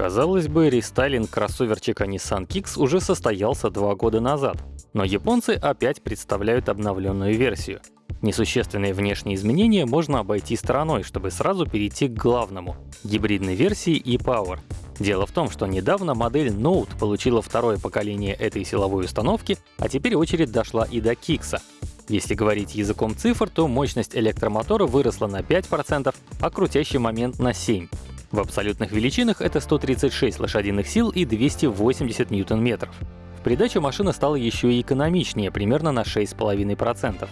Казалось бы, рестайлинг кроссоверчика Nissan Kicks уже состоялся два года назад, но японцы опять представляют обновленную версию. Несущественные внешние изменения можно обойти стороной, чтобы сразу перейти к главному — гибридной версии e-Power. Дело в том, что недавно модель Note получила второе поколение этой силовой установки, а теперь очередь дошла и до Kicks. Если говорить языком цифр, то мощность электромотора выросла на 5%, а крутящий момент на 7%. В абсолютных величинах это 136 лошадиных сил и 280 ньютон-метров. В придачу машина стала еще и экономичнее, примерно на 6,5%.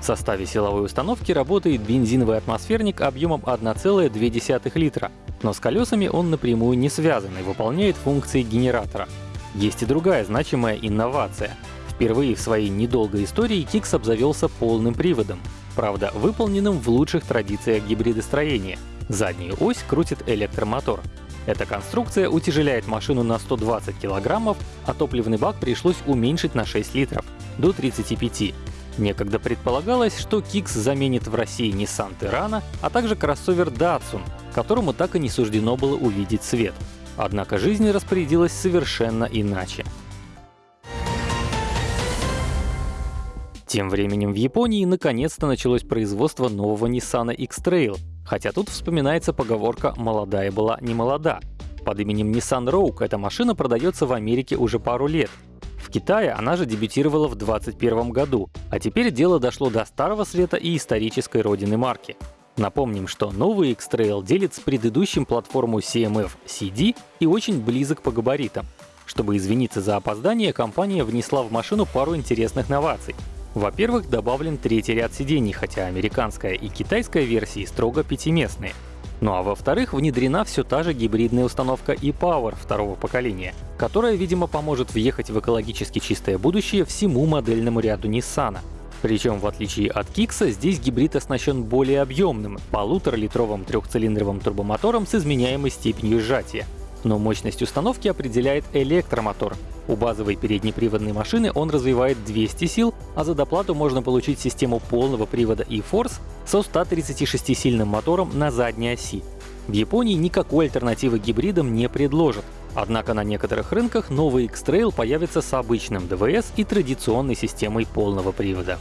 В составе силовой установки работает бензиновый атмосферник объемом 1,2 литра, но с колесами он напрямую не связан и выполняет функции генератора. Есть и другая значимая инновация. Впервые в своей недолгой истории Kicks обзавелся полным приводом, правда, выполненным в лучших традициях гибридостроения — Заднюю ось крутит электромотор. Эта конструкция утяжеляет машину на 120 килограммов, а топливный бак пришлось уменьшить на 6 литров — до 35. Некогда предполагалось, что Kicks заменит в России Nissan Terrano, а также кроссовер Datsun, которому так и не суждено было увидеть свет. Однако жизнь распорядилась совершенно иначе. Тем временем в Японии наконец-то началось производство нового Nissan X-Trail, Хотя тут вспоминается поговорка «молодая была не молода». Под именем Nissan Rogue эта машина продается в Америке уже пару лет. В Китае она же дебютировала в 2021 году, а теперь дело дошло до Старого Света и исторической родины марки. Напомним, что новый X-Trail делит с предыдущим платформу CMF CD и очень близок по габаритам. Чтобы извиниться за опоздание, компания внесла в машину пару интересных новаций. Во-первых, добавлен третий ряд сидений, хотя американская и китайская версии строго пятиместные. Ну а во-вторых, внедрена все та же гибридная установка e-Power второго поколения, которая, видимо, поможет въехать в экологически чистое будущее всему модельному ряду Nissan. Причем, в отличие от Kicks, здесь гибрид оснащен более объемным, полуторалитровым трехцилиндровым турбомотором с изменяемой степенью сжатия. Но мощность установки определяет электромотор. У базовой переднеприводной машины он развивает 200 сил, а за доплату можно получить систему полного привода e-Force со 136-сильным мотором на задней оси. В Японии никакой альтернативы гибридам не предложат, однако на некоторых рынках новый X-Trail появится с обычным ДВС и традиционной системой полного привода.